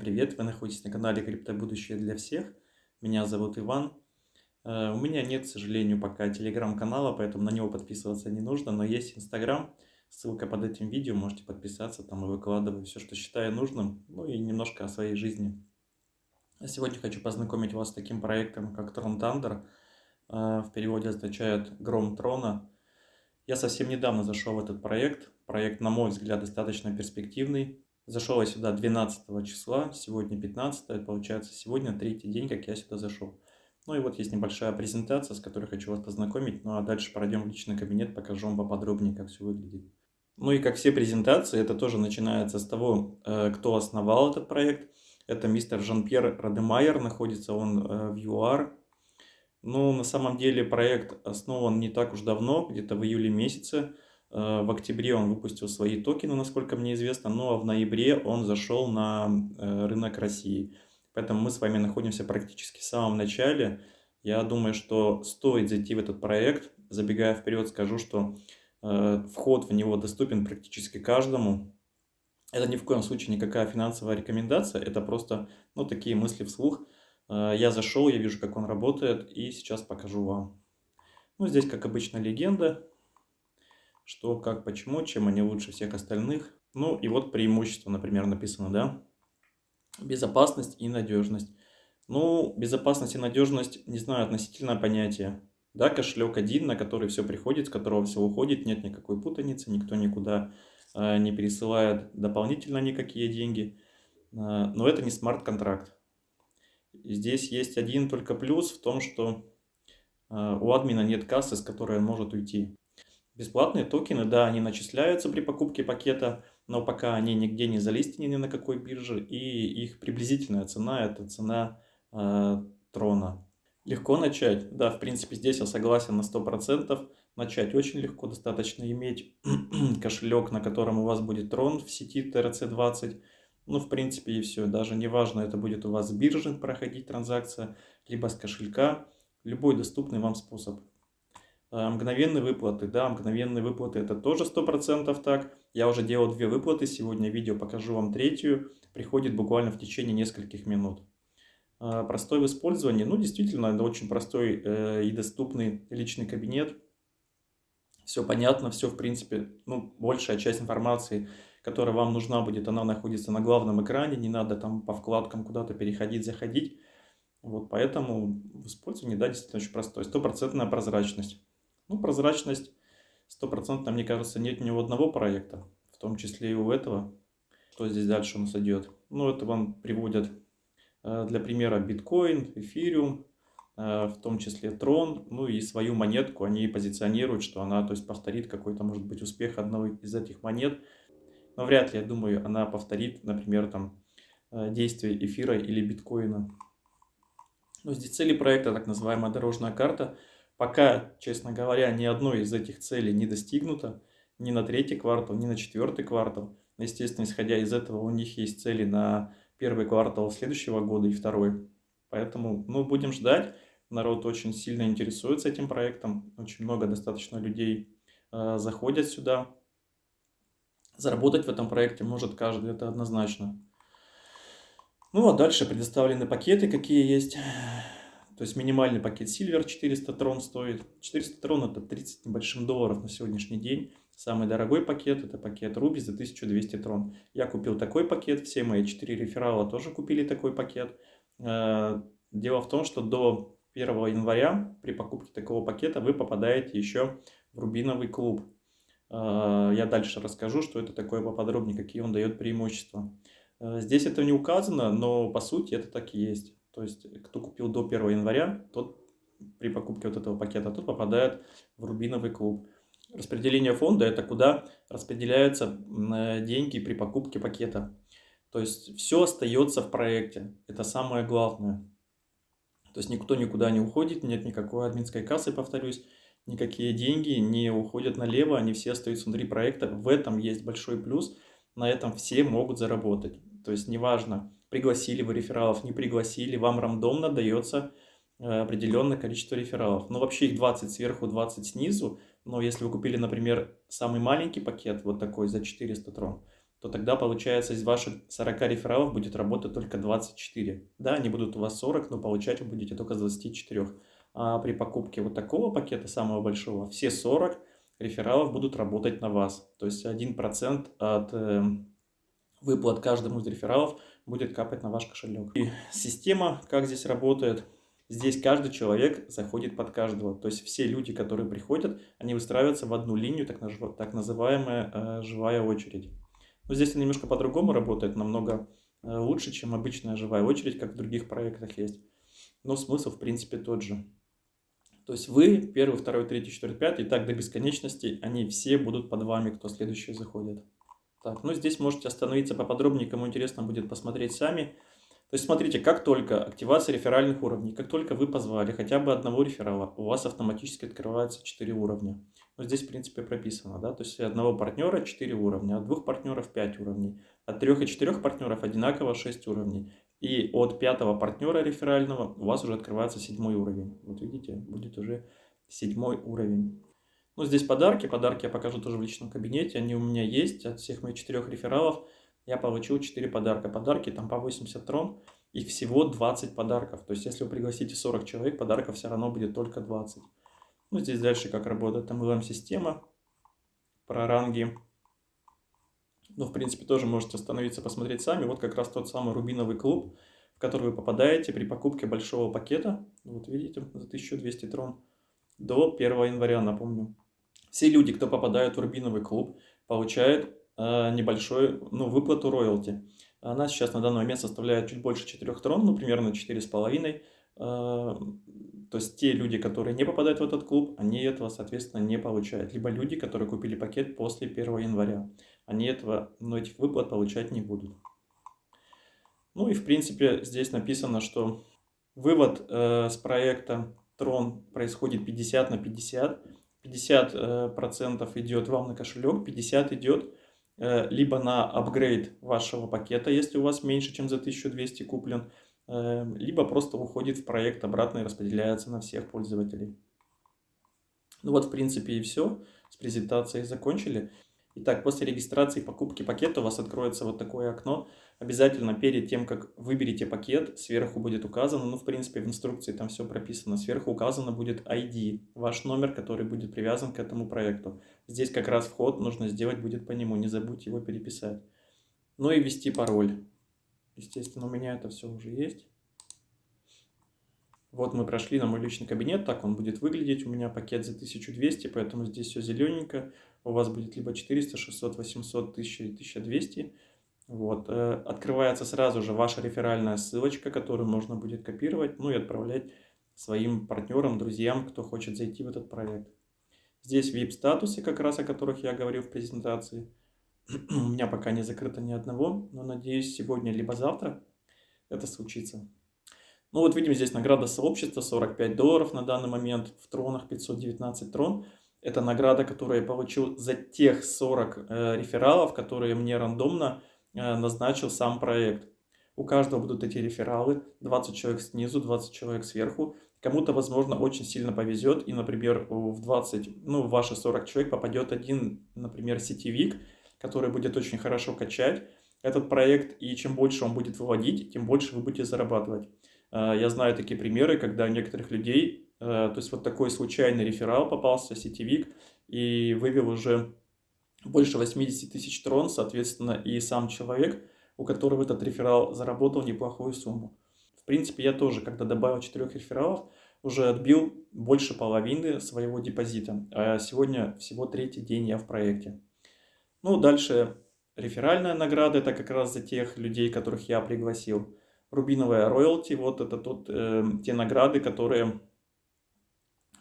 Привет, вы находитесь на канале Криптобудущее для всех. Меня зовут Иван. Э, у меня нет, к сожалению, пока телеграм-канала, поэтому на него подписываться не нужно, но есть инстаграм. Ссылка под этим видео, можете подписаться, там я выкладываю все, что считаю нужным, ну и немножко о своей жизни. Сегодня хочу познакомить вас с таким проектом, как Tron Thunder. Э, в переводе означает «Гром трона». Я совсем недавно зашел в этот проект. Проект, на мой взгляд, достаточно перспективный. Зашел я сюда 12 числа, сегодня 15, получается сегодня третий день, как я сюда зашел. Ну и вот есть небольшая презентация, с которой хочу вас познакомить, ну а дальше пройдем в личный кабинет, покажу вам поподробнее, как все выглядит. Ну и как все презентации, это тоже начинается с того, э, кто основал этот проект. Это мистер Жан-Пьер Радемайер, находится он э, в ЮАР. Ну, на самом деле проект основан не так уж давно, где-то в июле месяце. Э, в октябре он выпустил свои токены, насколько мне известно, ну а в ноябре он зашел на э, рынок России. Поэтому мы с вами находимся практически в самом начале. Я думаю, что стоит зайти в этот проект. Забегая вперед, скажу, что э, вход в него доступен практически каждому. Это ни в коем случае никакая финансовая рекомендация, это просто ну, такие мысли вслух. Я зашел, я вижу, как он работает, и сейчас покажу вам. Ну, здесь, как обычно, легенда что, как, почему, чем они лучше всех остальных. Ну и вот преимущество, например, написано, да, безопасность и надежность. Ну, безопасность и надежность, не знаю, относительное понятие. Да, кошелек один, на который все приходит, с которого все уходит, нет никакой путаницы, никто никуда э, не пересылает дополнительно никакие деньги. Э, но это не смарт-контракт. Здесь есть один только плюс в том, что э, у админа нет кассы, с которой он может уйти. Бесплатные токены, да, они начисляются при покупке пакета, но пока они нигде не залистены ни на какой бирже, и их приблизительная цена – это цена э, трона. Легко начать? Да, в принципе, здесь я согласен на 100%. Начать очень легко, достаточно иметь кошелек, на котором у вас будет трон в сети TRC20. Ну, в принципе, и все. Даже неважно, это будет у вас с биржи проходить транзакция, либо с кошелька. Любой доступный вам способ. Э, мгновенные выплаты, да, мгновенные выплаты это тоже 100% так. Я уже делал две выплаты, сегодня видео покажу вам третью. Приходит буквально в течение нескольких минут. Э, простой в использовании, ну действительно, это очень простой э, и доступный личный кабинет. Все понятно, все в принципе, ну большая часть информации, которая вам нужна будет, она находится на главном экране, не надо там по вкладкам куда-то переходить, заходить. Вот поэтому в использовании, да, действительно очень простой. Стопроцентная прозрачность. Ну, прозрачность стопроцентно, мне кажется, нет ни у одного проекта, в том числе и у этого. Что здесь дальше у нас идет? Ну, это вам приводят э, для примера биткоин, эфириум, э, в том числе трон, ну и свою монетку они позиционируют, что она, то есть, повторит какой-то, может быть, успех одной из этих монет. Но вряд ли, я думаю, она повторит, например, там, э, действие эфира или биткоина. Но здесь цели проекта, так называемая дорожная карта – Пока, честно говоря, ни одной из этих целей не достигнуто, ни на третий квартал, ни на четвертый квартал. Естественно, исходя из этого, у них есть цели на первый квартал следующего года и второй. Поэтому, ну, будем ждать. Народ очень сильно интересуется этим проектом. Очень много достаточно людей э, заходят сюда. Заработать в этом проекте может каждый, это однозначно. Ну, а дальше предоставлены пакеты, какие есть. То есть минимальный пакет Silver 400 трон стоит. 400 трон это 30 небольшим долларов на сегодняшний день. Самый дорогой пакет это пакет Ruby за 1200 трон. Я купил такой пакет, все мои 4 реферала тоже купили такой пакет. Э, дело в том, что до 1 января при покупке такого пакета вы попадаете еще в рубиновый клуб. Э, я дальше расскажу, что это такое поподробнее, какие он дает преимущества. Э, здесь это не указано, но по сути это так и есть. То есть, кто купил до 1 января, тот при покупке вот этого пакета, тот попадает в рубиновый клуб. Распределение фонда – это куда распределяются деньги при покупке пакета. То есть, все остается в проекте. Это самое главное. То есть, никто никуда не уходит, нет никакой админской кассы, повторюсь. Никакие деньги не уходят налево, они все остаются внутри проекта. В этом есть большой плюс. На этом все могут заработать. То есть, неважно, пригласили вы рефералов, не пригласили, вам рандомно дается э, определенное количество рефералов. Ну, вообще их 20 сверху, 20 снизу. Но если вы купили, например, самый маленький пакет, вот такой, за 400 трон, то тогда, получается, из ваших 40 рефералов будет работать только 24. Да, они будут у вас 40, но получать вы будете только с 24. А при покупке вот такого пакета, самого большого, все 40 рефералов будут работать на вас. То есть 1% от э, выплат каждому из рефералов будет капать на ваш кошелек. И система, как здесь работает, здесь каждый человек заходит под каждого. То есть все люди, которые приходят, они выстраиваются в одну линию, так, так называемая э, живая очередь. Но здесь немножко по-другому работает, намного э, лучше, чем обычная живая очередь, как в других проектах есть. Но смысл, в принципе, тот же. То есть вы, первый, второй, третий, четвертый, пятый, и так до бесконечности, они все будут под вами, кто следующий заходит. Так, ну здесь можете остановиться поподробнее, кому интересно будет посмотреть сами. То есть смотрите, как только активация реферальных уровней, как только вы позвали хотя бы одного реферала, у вас автоматически открывается 4 уровня. Ну, здесь, в принципе, прописано, да, то есть одного партнера 4 уровня, от двух партнеров 5 уровней, от трех и четырех партнеров одинаково 6 уровней. И от пятого партнера реферального у вас уже открывается седьмой уровень. Вот видите, будет уже седьмой уровень. Ну, здесь подарки. Подарки я покажу тоже в личном кабинете. Они у меня есть от всех моих четырех рефералов я получил 4 подарка. Подарки там по 80 трон, их всего 20 подарков. То есть, если вы пригласите 40 человек, подарков все равно будет только 20. Ну, здесь дальше как работает MLM-система про ранги. Ну, в принципе, тоже можете остановиться, посмотреть сами. Вот как раз тот самый рубиновый клуб, в который вы попадаете при покупке большого пакета. Вот видите, за 1200 трон до 1 января, напомню. Все люди, кто попадают в рубиновый клуб, получают Э, небольшой, ну, выплату роялти. Она сейчас на данный момент составляет чуть больше 4 трон, ну, примерно 4,5. Э, то есть те люди, которые не попадают в этот клуб, они этого, соответственно, не получают. Либо люди, которые купили пакет после 1 января, они этого, ну, этих выплат получать не будут. Ну и, в принципе, здесь написано, что вывод э, с проекта Трон происходит 50 на 50. 50% э, идет вам на кошелек, 50 идет Э, либо на апгрейд вашего пакета, если у вас меньше, чем за 1200 куплен, э, либо просто уходит в проект обратно и распределяется на всех пользователей. Ну вот, в принципе, и все. С презентацией закончили. Итак, после регистрации и покупки пакета у вас откроется вот такое окно. Обязательно перед тем, как выберете пакет, сверху будет указано, ну, в принципе, в инструкции там все прописано, сверху указано будет ID, ваш номер, который будет привязан к этому проекту. Здесь как раз вход нужно сделать будет по нему, не забудьте его переписать. Ну и ввести пароль. Естественно, у меня это все уже есть. Вот мы прошли на мой личный кабинет, так он будет выглядеть. У меня пакет за 1200, поэтому здесь все зелененько. У вас будет либо 400, 600, 800, 1000 1200. Вот. Э, открывается сразу же ваша реферальная ссылочка, которую можно будет копировать, ну и отправлять своим партнерам, друзьям, кто хочет зайти в этот проект. Здесь VIP-статусы, как раз о которых я говорил в презентации. У меня пока не закрыто ни одного, но надеюсь, сегодня либо завтра это случится. Ну вот видим здесь награда сообщества 45 долларов на данный момент, в тронах 519 трон. Это награда, которую я получил за тех 40 э, рефералов, которые мне рандомно э, назначил сам проект. У каждого будут эти рефералы, 20 человек снизу, 20 человек сверху. Кому-то, возможно, очень сильно повезет, и, например, в 20, ну, в ваши 40 человек попадет один, например, сетевик, который будет очень хорошо качать этот проект, и чем больше он будет выводить, тем больше вы будете зарабатывать. Э, я знаю такие примеры, когда у некоторых людей, то есть вот такой случайный реферал попался, сетевик, и вывел уже больше 80 тысяч трон, соответственно, и сам человек, у которого этот реферал заработал неплохую сумму. В принципе, я тоже, когда добавил 4 рефералов, уже отбил больше половины своего депозита. А сегодня всего третий день я в проекте. Ну, дальше реферальная награда, это как раз за тех людей, которых я пригласил рубиновая роялти, вот это тот, э, те награды, которые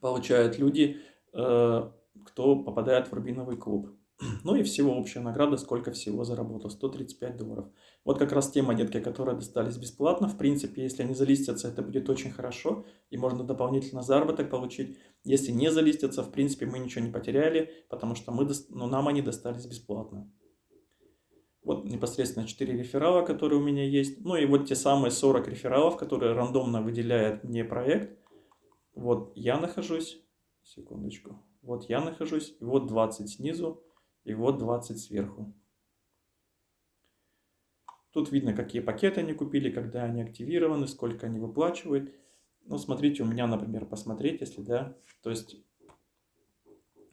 получают люди, э, кто попадает в рубиновый клуб. Ну и всего общая награда, сколько всего заработал, 135 долларов. Вот как раз те монетки, которые достались бесплатно. В принципе, если они залистятся, это будет очень хорошо, и можно дополнительно заработок получить. Если не залистятся, в принципе, мы ничего не потеряли, потому что мы, ну, нам они достались бесплатно. Вот непосредственно 4 реферала, которые у меня есть. Ну и вот те самые 40 рефералов, которые рандомно выделяет мне проект. Вот я нахожусь, секундочку, вот я нахожусь, и вот 20 снизу, и вот 20 сверху. Тут видно, какие пакеты они купили, когда они активированы, сколько они выплачивают. Ну, смотрите, у меня, например, посмотреть, если да. То есть,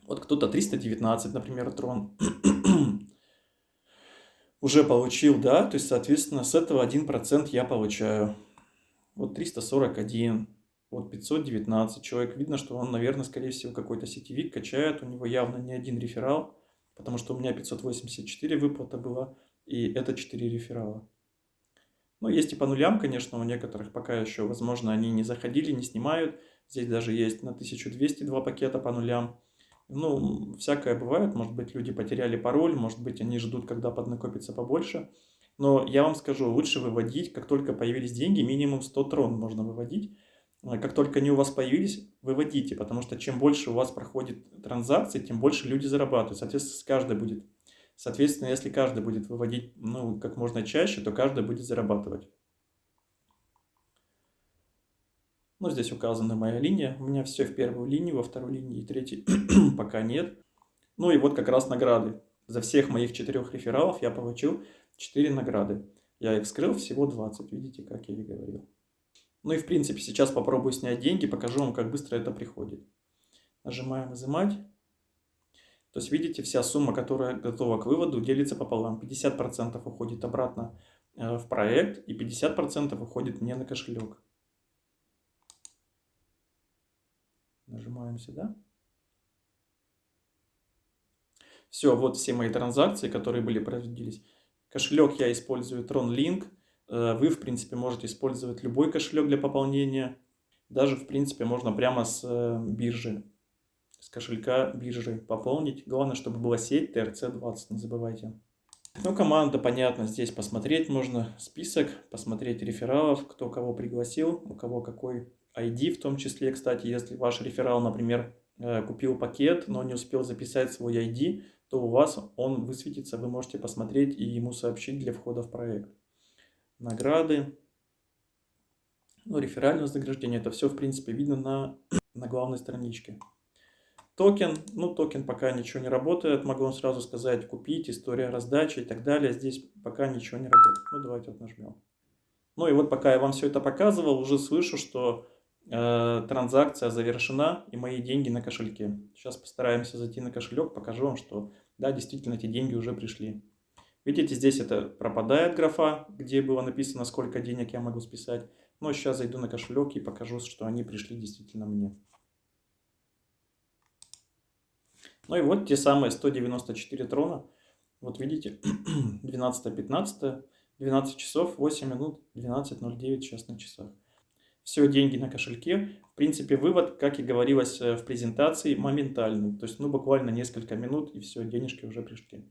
вот кто-то 319, например, трон уже получил, да. То есть, соответственно, с этого 1% я получаю. Вот 341, вот 519 человек. Видно, что он, наверное, скорее всего, какой-то сетевик качает. У него явно не один реферал, потому что у меня 584 выплата была и это 4 реферала. Но есть и по нулям, конечно, у некоторых пока еще, возможно, они не заходили, не снимают. Здесь даже есть на 1202 пакета по нулям. Ну, всякое бывает, может быть, люди потеряли пароль, может быть, они ждут, когда поднакопится побольше. Но я вам скажу, лучше выводить, как только появились деньги, минимум 100 трон можно выводить. Как только они у вас появились, выводите, потому что чем больше у вас проходит транзакций, тем больше люди зарабатывают. Соответственно, с каждой будет Соответственно, если каждый будет выводить ну, как можно чаще, то каждый будет зарабатывать. Ну, здесь указана моя линия. У меня все в первую линию, во второй линии и третьей пока нет. Ну и вот как раз награды. За всех моих четырех рефералов я получил 4 награды. Я их вскрыл всего 20, видите, как я и говорил. Ну и в принципе сейчас попробую снять деньги, покажу вам, как быстро это приходит. Нажимаем «Изымать». То есть, видите, вся сумма, которая готова к выводу, делится пополам. 50% уходит обратно э, в проект и 50% уходит мне на кошелек. Нажимаем сюда. Все, вот все мои транзакции, которые были проводились. Кошелек я использую TronLink. Э, вы, в принципе, можете использовать любой кошелек для пополнения. Даже, в принципе, можно прямо с э, биржи с кошелька биржи пополнить. Главное, чтобы была сеть TRC20, не забывайте. Ну, команда, понятно, здесь посмотреть можно список, посмотреть рефералов, кто кого пригласил, у кого какой ID в том числе. Кстати, если ваш реферал, например, э, купил пакет, но не успел записать свой ID, то у вас он высветится, вы можете посмотреть и ему сообщить для входа в проект. Награды, ну, реферальное вознаграждение, это все, в принципе, видно на, на главной страничке. Токен, ну токен пока ничего не работает, могу вам сразу сказать, купить, история раздачи и так далее. Здесь пока ничего не работает. Ну давайте вот нажмем. Ну и вот пока я вам все это показывал, уже слышу, что э, транзакция завершена и мои деньги на кошельке. Сейчас постараемся зайти на кошелек, покажу вам, что да, действительно эти деньги уже пришли. Видите, здесь это пропадает графа, где было написано, сколько денег я могу списать. Но сейчас зайду на кошелек и покажу, что они пришли действительно мне. Ну и вот те самые 194 трона. Вот видите, 12-15, 12 часов, 8 минут, 12.09 сейчас на часах. Все деньги на кошельке. В принципе, вывод, как и говорилось э, в презентации, моментальный. То есть, ну, буквально несколько минут, и все, денежки уже пришли.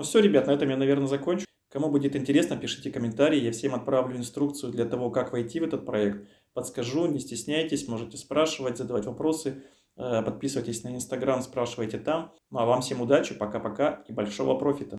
Ну все, ребят, на этом я, наверное, закончу. Кому будет интересно, пишите комментарии. Я всем отправлю инструкцию для того, как войти в этот проект. Подскажу, не стесняйтесь, можете спрашивать, задавать вопросы. Э, подписывайтесь на Инстаграм, спрашивайте там. Ну а вам всем удачи, пока-пока и большого профита.